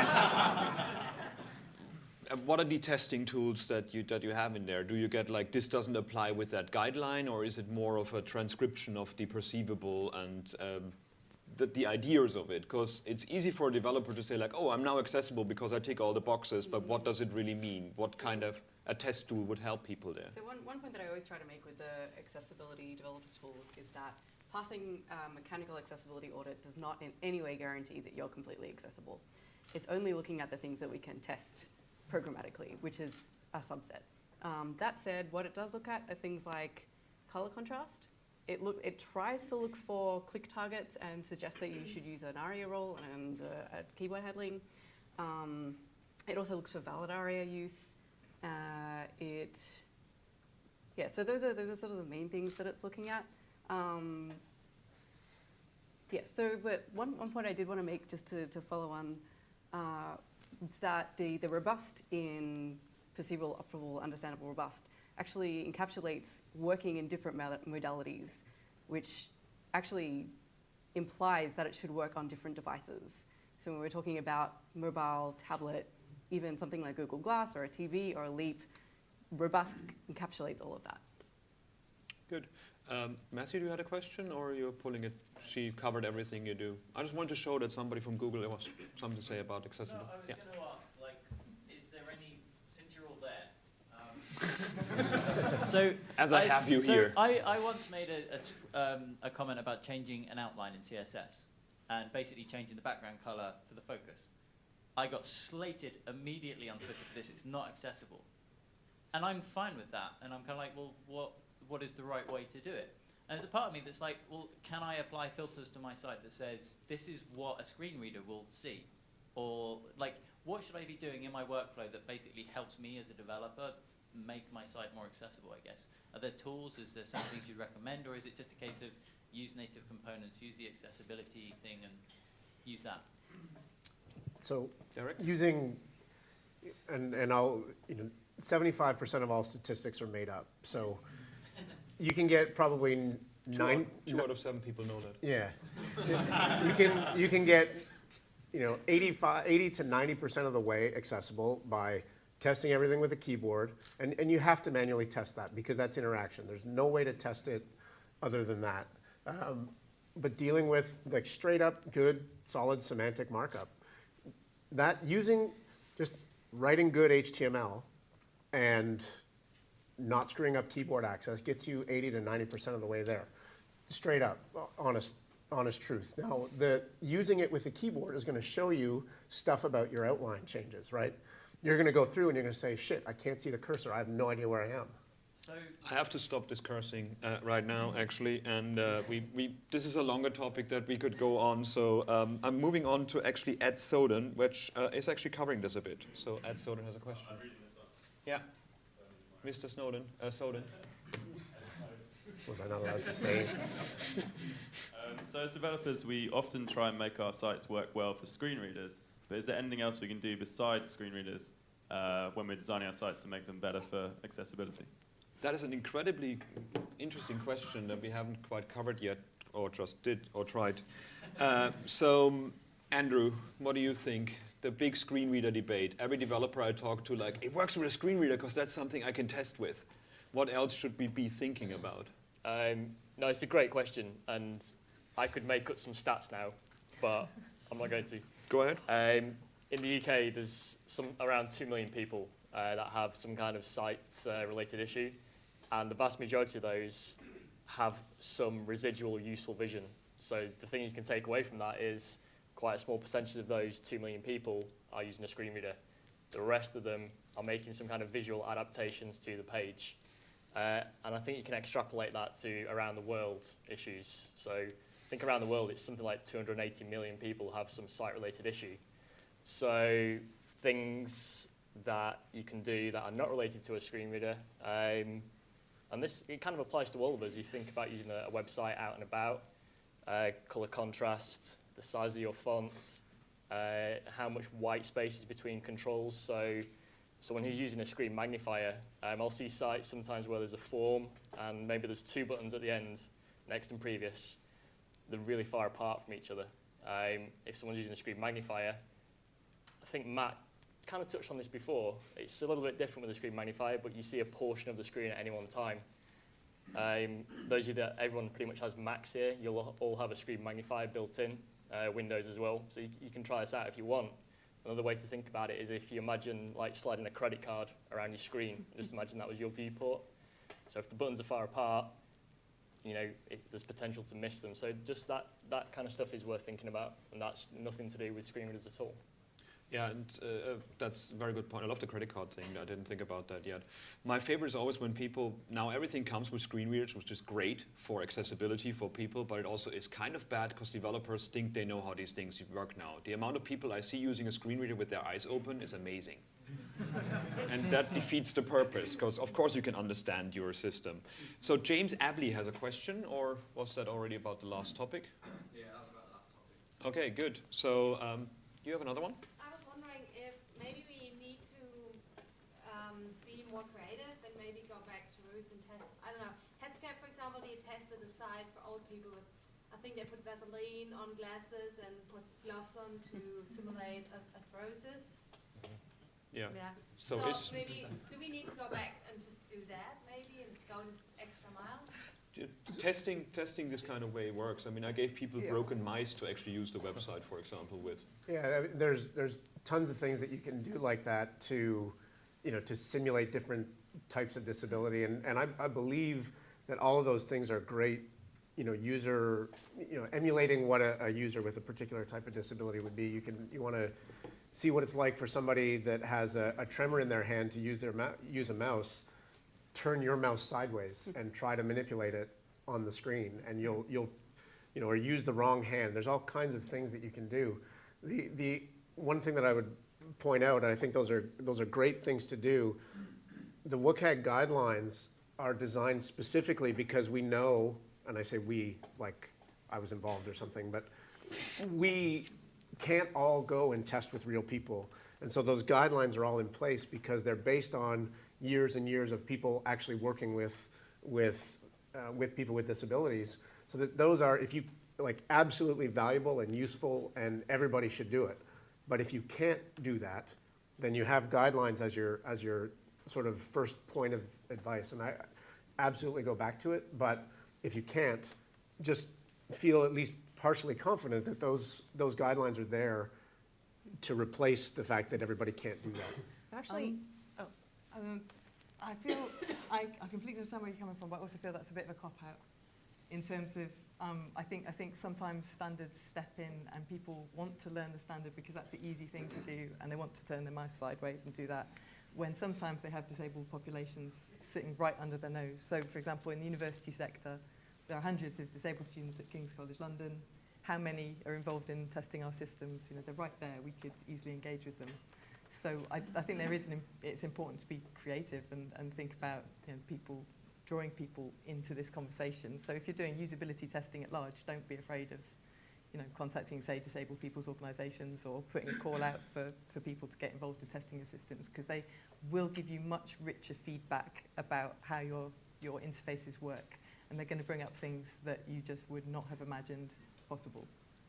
what are the testing tools that you that you have in there? Do you get like this doesn't apply with that guideline, or is it more of a transcription of the perceivable and um, the, the ideas of it? Because it's easy for a developer to say like, oh, I'm now accessible because I tick all the boxes, but what does it really mean? What kind of a test tool would help people there? So one, one point that I always try to make with the accessibility developer tools is that passing a mechanical accessibility audit does not in any way guarantee that you're completely accessible. It's only looking at the things that we can test programmatically, which is a subset. Um, that said, what it does look at are things like color contrast. It, look, it tries to look for click targets and suggest that you should use an ARIA role and uh, keyboard handling. Um, it also looks for valid ARIA use. Uh, it, yeah, so those are, those are sort of the main things that it's looking at. Um, yeah, so but one, one point I did want to make just to, to follow on uh, is that the, the robust in perceivable, operable, understandable, robust actually encapsulates working in different modalities, which actually implies that it should work on different devices. So when we're talking about mobile, tablet, even something like Google Glass or a TV or a Leap, robust encapsulates all of that. Good. Um, Matthew, do you had a question, or you're pulling it? She covered everything you do. I just wanted to show that somebody from Google there was something to say about accessible. No, I was yeah. going to ask, like, is there any, since you're all there, um, so as I, I, have you so here, I, I once made a, a, um, a comment about changing an outline in CSS and basically changing the background color for the focus. I got slated immediately on Twitter for this. It's not accessible, and I'm fine with that. And I'm kind of like, well, what what is the right way to do it? And there's a part of me that's like, well, can I apply filters to my site that says this is what a screen reader will see? Or like, what should I be doing in my workflow that basically helps me as a developer make my site more accessible, I guess? Are there tools? Is there some things you'd recommend? Or is it just a case of use native components, use the accessibility thing and use that? So Derek? using, and, and I'll, you know, 75% of all statistics are made up. So you can get probably two nine. Out, two out of seven people know that. Yeah, you can you can get you know 85, 80 to 90 percent of the way accessible by testing everything with a keyboard, and and you have to manually test that because that's interaction. There's no way to test it other than that. Um, but dealing with like straight up good solid semantic markup, that using just writing good HTML and not screwing up keyboard access gets you 80 to 90% of the way there. Straight up, honest, honest truth. Now, the, using it with the keyboard is going to show you stuff about your outline changes, right? You're going to go through and you're going to say, shit, I can't see the cursor. I have no idea where I am. So I have to stop this cursing uh, right now, actually, and uh, we, we, this is a longer topic that we could go on. So um, I'm moving on to actually Ed Soden, which uh, is actually covering this a bit. So Ed Soden has a question. Yeah. Mr. Snowden, uh, Soden. Was I not allowed to say? um, so as developers, we often try and make our sites work well for screen readers. But is there anything else we can do besides screen readers uh, when we're designing our sites to make them better for accessibility? That is an incredibly interesting question that we haven't quite covered yet, or just did, or tried. Uh, so, Andrew, what do you think? The big screen reader debate. Every developer I talk to, like, it works with a screen reader because that's something I can test with. What else should we be thinking about? Um, no, it's a great question, and I could make up some stats now, but I'm not going to. Go ahead. Um, in the UK, there's some around 2 million people uh, that have some kind of sight-related uh, issue, and the vast majority of those have some residual useful vision. So the thing you can take away from that is quite a small percentage of those 2 million people are using a screen reader. The rest of them are making some kind of visual adaptations to the page. Uh, and I think you can extrapolate that to around the world issues. So I think around the world it's something like 280 million people have some site-related issue. So things that you can do that are not related to a screen reader. Um, and this, it kind of applies to all of us. You think about using a, a website out and about, uh, color contrast, the size of your font, uh, how much white space is between controls. So someone who's using a screen magnifier, um, I'll see sites sometimes where there's a form and maybe there's two buttons at the end, next and previous. They're really far apart from each other. Um, if someone's using a screen magnifier, I think Matt kind of touched on this before. It's a little bit different with a screen magnifier, but you see a portion of the screen at any one time. Um, those of you that everyone pretty much has Macs here, you'll all have a screen magnifier built in, uh, Windows as well. So you, you can try this out if you want. Another way to think about it is if you imagine like sliding a credit card around your screen, just imagine that was your viewport. So if the buttons are far apart, you know, it, there's potential to miss them. So just that, that kind of stuff is worth thinking about, and that's nothing to do with screen readers at all. Yeah, and uh, uh, that's a very good point. I love the credit card thing. I didn't think about that yet. My favorite is always when people, now everything comes with screen readers, which is great for accessibility for people, but it also is kind of bad because developers think they know how these things work now. The amount of people I see using a screen reader with their eyes open is amazing. and that defeats the purpose, because of course you can understand your system. So James Abley has a question, or was that already about the last topic? Yeah, that was about the last topic. Okay, good. So um, do you have another one? I was wondering if maybe we need to um, be more creative and maybe go back to roots and test. I don't know. Headscape, for example, they tested for old people with. I think they put Vaseline on glasses and put gloves on to simulate a- arthrosis. Mm-hmm. Yeah. Yeah. So So, is- maybe do we need to go back and just do that maybe and go this extra mile? Testing, testing this kind of way works. I mean, I gave people Yeah. broken mice to actually use the website, for example, with. Yeah, I mean, there's there's tons of things that you can do like that to, you know, to simulate different types of disability, and and I, I believe that all of those things are great, you know, user, you know, emulating what a, a user with a particular type of disability would be. You can you want to see what it's like for somebody that has a, a tremor in their hand to use their use a mouse. Turn your mouse sideways and try to manipulate it on the screen, and you'll you'll you know, or use the wrong hand. There's all kinds of things that you can do. The, the one thing that I would point out, and I think those are, those are great things to do, the WCAG guidelines are designed specifically because we know, and I say we, like I was involved or something, but we can't all go and test with real people. And so those guidelines are all in place because they're based on years and years of people actually working with, with, uh, with people with disabilities. So that those are, if you, like, absolutely valuable and useful and everybody should do it. But if you can't do that, then you have guidelines as your, as your sort of first point of advice. And I absolutely go back to it, but if you can't, just feel at least partially confident that those, those guidelines are there to replace the fact that everybody can't do that. Actually, oh, um, I feel, I, I completely understand where you're coming from, but I also feel that's a bit of a cop-out in terms of, um, I think, I think sometimes standards step in and people want to learn the standard because that's the easy thing to do and they want to turn their mouse sideways and do that when sometimes they have disabled populations sitting right under their nose. So, for example, in the university sector, there are hundreds of disabled students at King's College London. How many are involved in testing our systems? You know, they're right there. We could easily engage with them. So I, I think there is an, it's important to be creative and, and think about you know, people, drawing people into this conversation. So if you're doing usability testing at large, don't be afraid of you know, contacting, say, disabled people's organisations or putting a call out for, for people to get involved in testing your systems because they will give you much richer feedback about how your, your interfaces work. And they're going to bring up things that you just would not have imagined possible.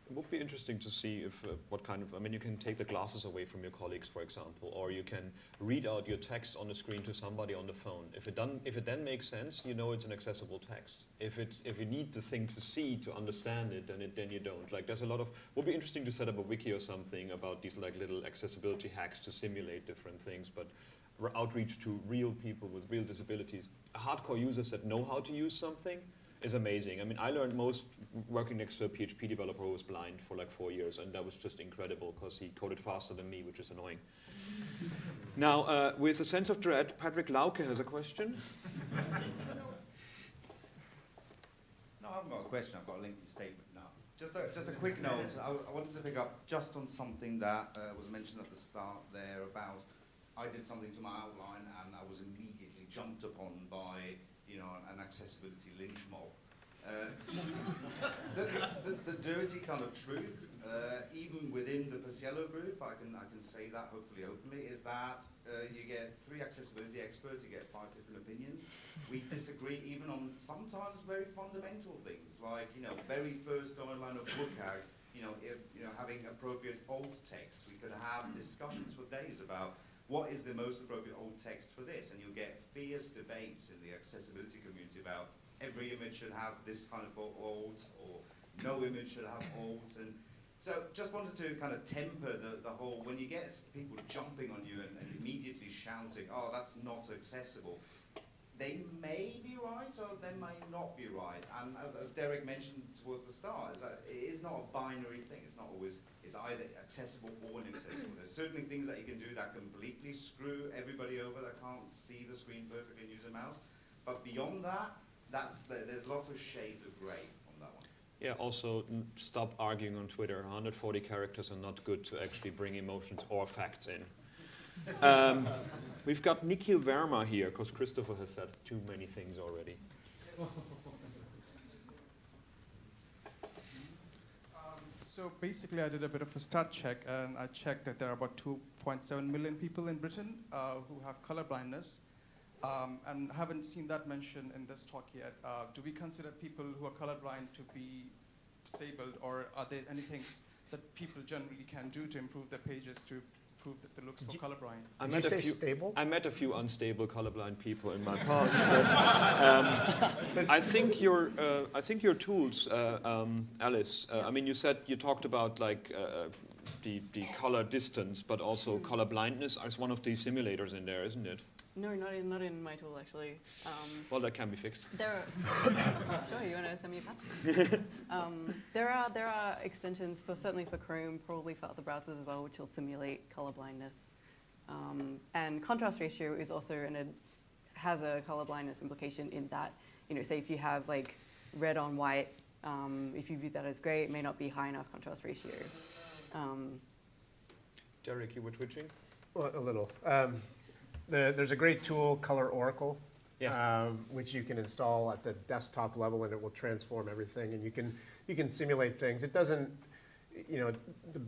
It would be interesting to see if uh, what kind of, I mean, you can take the glasses away from your colleagues, for example, or you can read out your text on the screen to somebody on the phone. If it, done, if it then makes sense, you know it's an accessible text. If, it's, if you need the thing to see to understand it, then, it, then you don't. Like, there's a lot of, would be interesting to set up a wiki or something about these like little accessibility hacks to simulate different things, but outreach to real people with real disabilities. Hardcore users that know how to use something, is amazing. I mean, I learned most working next to a PHP developer who was blind for like four years, and that was just incredible because he coded faster than me, which is annoying. now, uh, with a sense of dread, Patrick Lauke has a question. No, I haven't got a question. I've got a lengthy statement now. Just a, just a quick note. I, I wanted to pick up just on something that uh, was mentioned at the start there about I did something to my outline and I was immediately jumped upon by you know an accessibility lynch mob. Uh, the, the, the dirty kind of truth, uh, even within the Paciello group, I can, I can say that hopefully openly, is that uh, you get three accessibility experts, you get five different opinions. We disagree even on sometimes very fundamental things, like, you know, very first guideline of WCAG, you know, if, you know, having appropriate alt text. We could have discussions for days about what is the most appropriate alt text for this, and you'll get fierce debates in the accessibility community about every image should have this kind of alt, or no image should have alt, and so just wanted to kind of temper the, the whole, when you get people jumping on you and, and immediately shouting, oh, that's not accessible, they may be right or they may not be right. And as, as Derek mentioned towards the start, is that it is not a binary thing. It's not always, it's either accessible or inaccessible. There's certainly things that you can do that completely screw everybody over that can't see the screen perfectly and use a mouse. But beyond that, that's the, there's lots of shades of gray on that one. Yeah, also stop arguing on Twitter. 140 characters are not good to actually bring emotions or facts in. Um, we've got Nikhil Verma here because Christopher has said too many things already. So basically, I did a bit of a stat check, and I checked that there are about 2.7 million people in Britain uh, who have color blindness, um, and haven't seen that mentioned in this talk yet. Uh, do we consider people who are colorblind to be disabled, or are there any things that people generally can do to improve their pages to prove that they look for colorblind? I Did met you a say few, stable? I met a few unstable colorblind people in my past. but, um, I think your uh, I think your tools, uh, um, Alice. Uh, I mean, you said you talked about like uh, the the color distance, but also color blindness as one of these simulators in there, isn't it? No, not in, not in my tool actually. Um, Well, that can be fixed. There are, sure, you want to send me a patch? um, there are there are extensions for certainly for Chrome, probably for other browsers as well, which will simulate color blindness. Um, and contrast ratio is also in a has a color blindness implication in that you know, say if you have like red on white, um, if you view that as gray, it may not be high enough contrast ratio. Um, Derek, you were twitching. Well, a little. The, there's a great tool, Color Oracle, um, which you can install at the desktop level, and it will transform everything. And you can you can simulate things. It doesn't, you know, the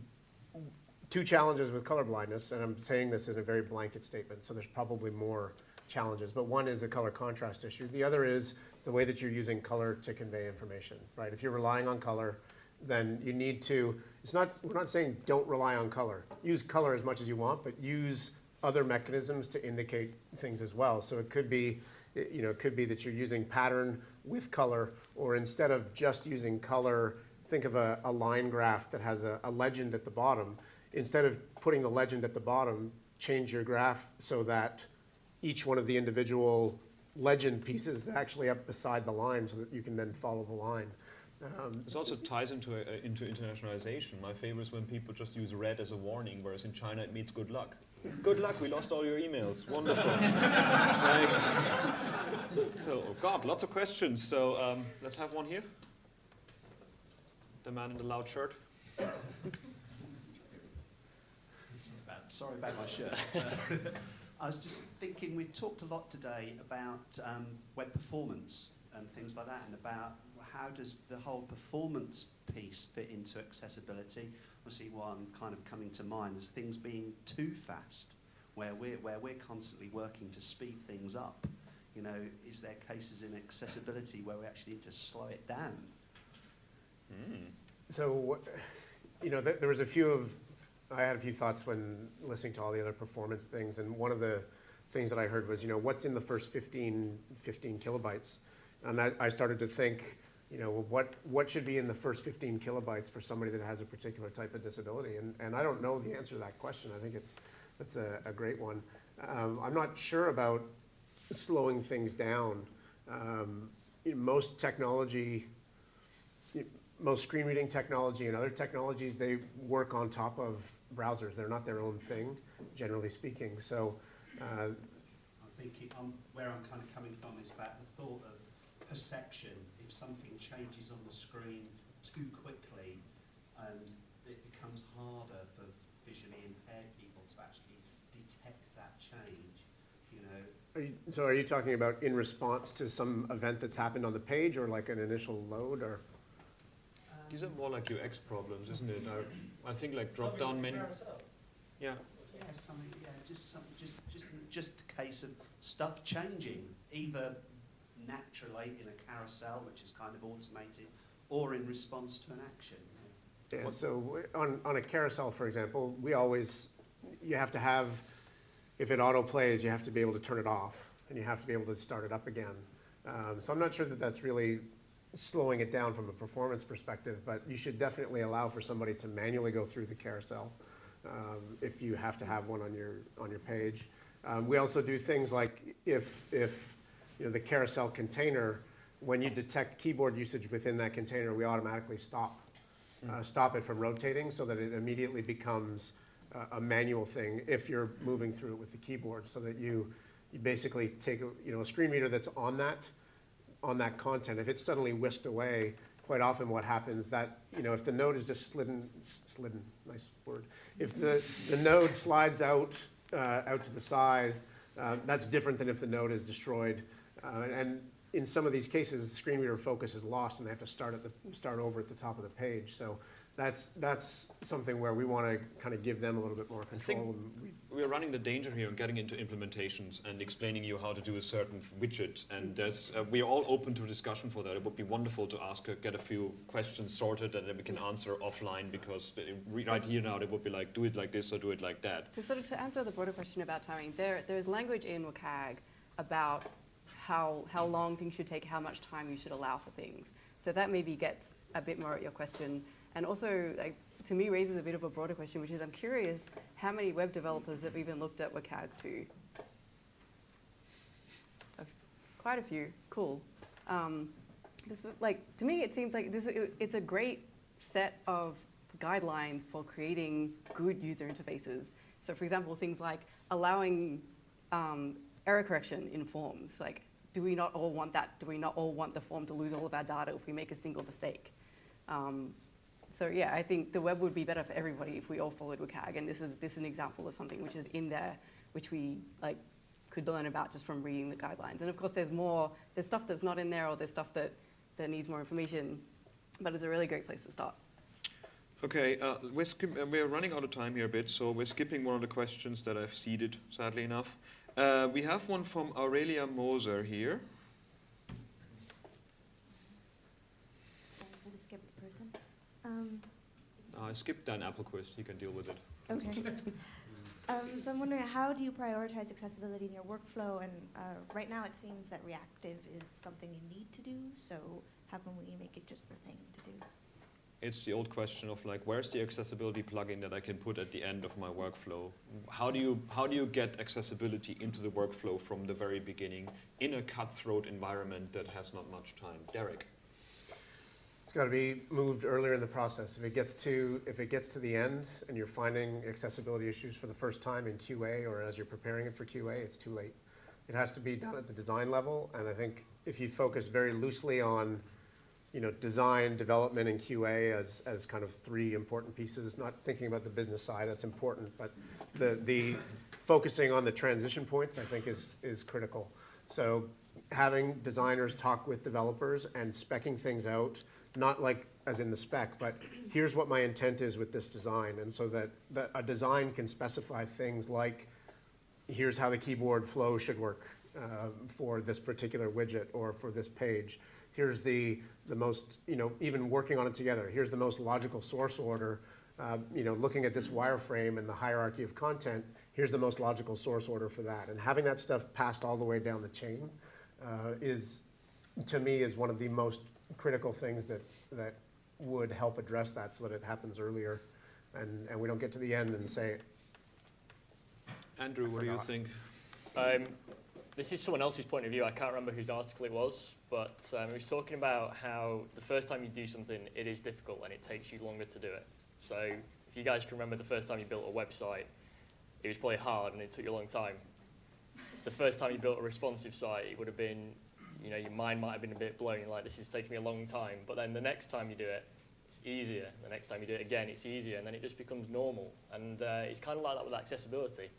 two challenges with color blindness, and I'm saying this in a very blanket statement, so there's probably more challenges. But one is the color contrast issue. The other is the way that you're using color to convey information. Right? If you're relying on color, then you need to. It's not. We're not saying don't rely on color. Use color as much as you want, but use other mechanisms to indicate things as well. So it could be, you know, it could be that you're using pattern with color, or instead of just using color, think of a, a line graph that has a, a legend at the bottom. Instead of putting the legend at the bottom, change your graph so that each one of the individual legend pieces is actually up beside the line so that you can then follow the line. Um, This also ties into, uh, into internationalization. My favorite is when people just use red as a warning, whereas in China it means good luck. Good luck, we lost all your emails. Wonderful. Like, so, oh God, lots of questions. So um, let's have one here. The man in the loud shirt. Sorry about my shirt. I was just thinking, we've talked a lot today about um, web performance and things like that, and about how does the whole performance piece fit into accessibility. Obviously, one kind of coming to mind is things being too fast, where we're, where we're constantly working to speed things up. You know, is there cases in accessibility where we actually need to slow it down? Hmm. So, you know, th- there was a few of, I had a few thoughts when listening to all the other performance things, and one of the things that I heard was, you know, what's in the first 15, 15 kilobytes? And I, I started to think, you know, what, what should be in the first 15 kilobytes for somebody that has a particular type of disability? And, and I don't know the answer to that question. I think it's, that's a, a great one. Um, I'm not sure about slowing things down. Um, you know, most technology, most screen reading technology and other technologies, they work on top of browsers. They're not their own thing, generally speaking. So, uh, I think it, um, where I'm kind of coming from is about the thought of perception. If if something changes on the screen too quickly and it becomes harder for visually impaired people to actually detect that change, you know. Are you, so are you talking about in response to some event that's happened on the page or like an initial load or? Um, These are more like UX problems, isn't it? I, I think like drop down menu. Yeah. Yeah, something, yeah, just some, just, just, just a case of stuff changing, either naturally in a carousel, which is kind of automated, or in response to an action. Yeah, so on, on a carousel, for example, we always, you have to have, if it auto plays, you have to be able to turn it off, and you have to be able to start it up again. Um, so I'm not sure that that's really slowing it down from a performance perspective, but you should definitely allow for somebody to manually go through the carousel um, if you have to have one on your, on your page. Um, we also do things like if, if, you know, the carousel container, when you detect keyboard usage within that container, we automatically stop uh, stop it from rotating so that it immediately becomes uh, a manual thing if you're moving through it with the keyboard so that you, you basically take a, you know, a screen reader that's on that, on that content. If it's suddenly whisked away, quite often what happens that, you know, if the node is just slidden, slidden, nice word. If the, the node slides out, uh, out to the side, uh, that's different than if the node is destroyed. Uh, and in some of these cases, the screen reader focus is lost and they have to start at the, start over at the top of the page. So that's, that's something where we want to kind of give them a little bit more I think control. and we- we're running the danger here of getting into implementations and explaining you how to do a certain widget. And there's, uh, we are all open to discussion for that. It would be wonderful to ask, uh, get a few questions sorted and then we can answer offline because uh, right here now, it would be like, do it like this or do it like that. To sort of to answer the broader question about timing, there there's language in WCAG about how how long things should take, how much time you should allow for things. So that maybe gets a bit more at your question, and also like to me raises a bit of a broader question, which is I'm curious how many web developers have even looked at WCAG two. Quite a few. Cool. Um, like to me, it seems like this. It, it's a great set of guidelines for creating good user interfaces. So, for example, things like allowing um, error correction in forms. Like, do we not all want that? Do we not all want the form to lose all of our data if we make a single mistake? Um, so yeah, I think the web would be better for everybody if we all followed WCAG, and this is this is an example of something which is in there, which we like could learn about just from reading the guidelines. And of course, there's more. There's stuff that's not in there, or there's stuff that that needs more information. But it's a really great place to start. Okay, uh, we're, uh, we're running out of time here a bit, so we're skipping one of the questions that I've seeded, sadly enough. Uh, we have one from Aurelia Moser here. for the skip person. Um, Uh, I skipped Dan Appelquist, he can deal with it. okay. um, so I'm wondering, how do you prioritize accessibility in your workflow? And uh, right now, it seems that reactive is something you need to do. So how can we make it just the thing to do? It's the old question of like, where's the accessibility plugin that I can put at the end of my workflow? How do you, how do you get accessibility into the workflow from the very beginning in a cutthroat environment that has not much time? Derek? It's got to be moved earlier in the process. If it gets to, if it gets to the end and you're finding accessibility issues for the first time in QA or as you're preparing it for QA, it's too late. It has to be done at the design level, and I think if you focus very loosely on, you know, design, development, and QA as, as kind of three important pieces, not thinking about the business side, that's important, but the, the focusing on the transition points, I think, is, is critical. So having designers talk with developers and specking things out, not like as in the spec, but here's what my intent is with this design, and so that, that a design can specify things like, here's how the keyboard flow should work um, for this particular widget or for this page. Here's the, the most, you know, even working on it together, here's the most logical source order. Uh, you know, looking at this wireframe and the hierarchy of content, here's the most logical source order for that. And having that stuff passed all the way down the chain uh, is, to me, is one of the most critical things that, that would help address that so that it happens earlier and, and we don't get to the end and say, Andrew, what do you forgot. think? Um, this is someone else's point of view. I can't remember whose article it was, but um, was talking about how the first time you do something, it is difficult and it takes you longer to do it. So if you guys can remember the first time you built a website, it was probably hard and it took you a long time. The first time you built a responsive site, it would have been you know, your mind might have been a bit blown, you're like, this is taking me a long time, but then the next time you do it, it's easier. The next time you do it again, it's easier, and then it just becomes normal. And uh, it's kind of like that with accessibility.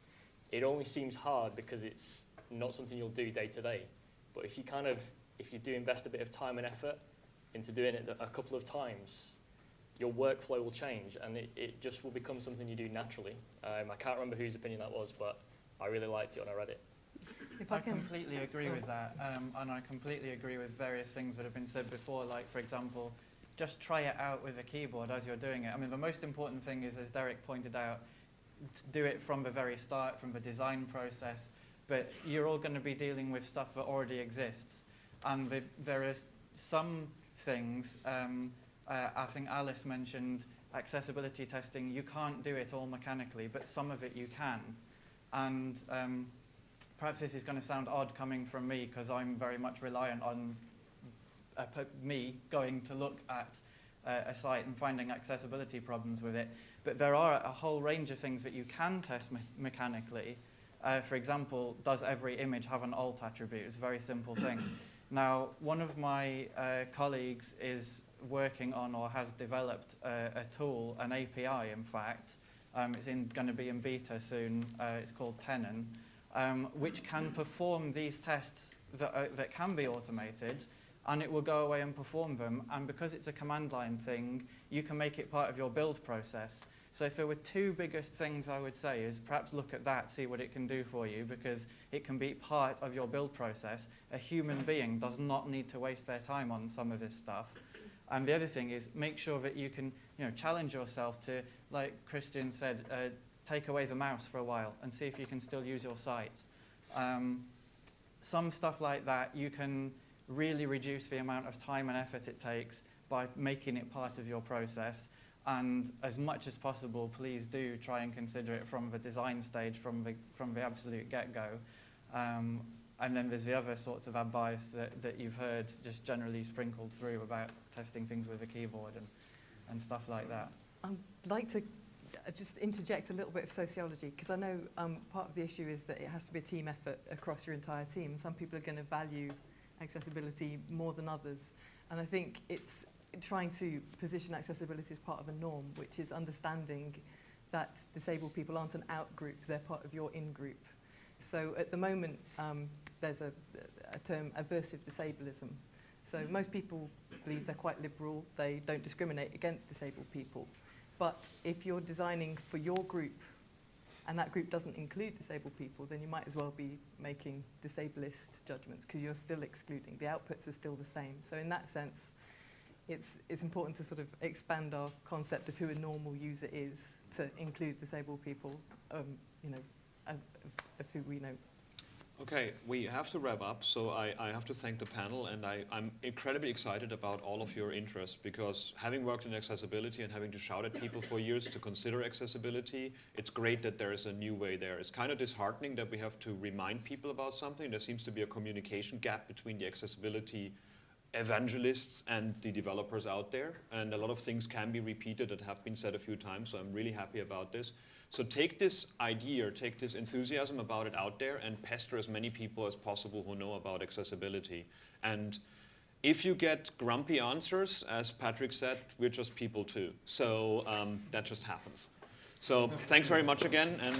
It only seems hard because it's not something you'll do day to day. But if you kind of, if you do invest a bit of time and effort into doing it a couple of times, your workflow will change, and it, it just will become something you do naturally. Um, I can't remember whose opinion that was, but I really liked it when I read it. If I, I completely agree with that, um, and I completely agree with various things that have been said before, like, for example, just try it out with a keyboard as you're doing it. I mean, the most important thing is, as Derek pointed out, do it from the very start, from the design process, but you're all going to be dealing with stuff that already exists. And the, there are some things, um, uh, I think Alice mentioned accessibility testing, you can't do it all mechanically, but some of it you can. And um, perhaps this is going to sound odd coming from me because I'm very much reliant on uh, me going to look at uh, a site and finding accessibility problems with it. But there are a whole range of things that you can test me mechanically. Uh, for example, does every image have an alt attribute? It's a very simple thing. now, one of my uh, colleagues is working on or has developed a, a tool, an API in fact, um, it's going to be in beta soon, uh, it's called Tenon, um, which can perform these tests that, uh, that can be automated and it will go away and perform them. And because it's a command line thing, you can make it part of your build process. So if there were two biggest things I would say is perhaps look at that, see what it can do for you, because it can be part of your build process. A human being does not need to waste their time on some of this stuff. And the other thing is make sure that you can you know, challenge yourself to, like Christian said, uh, take away the mouse for a while and see if you can still use your site. Um, some stuff like that, you can really reduce the amount of time and effort it takes by making it part of your process. And as much as possible, please do try and consider it from the design stage, from the, from the absolute get-go. Um, and then there's the other sorts of advice that, that you've heard just generally sprinkled through about testing things with a keyboard and, and stuff like that. I'd like to just interject a little bit of sociology because I know um, part of the issue is that it has to be a team effort across your entire team. Some people are going to value accessibility more than others. And I think it's trying to position accessibility as part of a norm, which is understanding that disabled people aren't an out group, they're part of your in group. So at the moment, um, there's a, a term, aversive disableism. So most people believe they're quite liberal, they don't discriminate against disabled people. But if you're designing for your group and that group doesn't include disabled people, then you might as well be making disableist judgments because you're still excluding. The outputs are still the same. So in that sense, it's, it's important to sort of expand our concept of who a normal user is to include disabled people, um, you know, of, of who we know Okay, we have to wrap up, so I, I have to thank the panel, and I, I'm incredibly excited about all of your interest, because having worked in accessibility and having to shout at people for years to consider accessibility, it's great that there is a new way there. It's kind of disheartening that we have to remind people about something. There seems to be a communication gap between the accessibility evangelists and the developers out there, and a lot of things can be repeated that have been said a few times, so I'm really happy about this. So take this idea, take this enthusiasm about it out there and pester as many people as possible who know about accessibility. And if you get grumpy answers, as Patrick said, we're just people too. So um, that just happens. So thanks very much again, and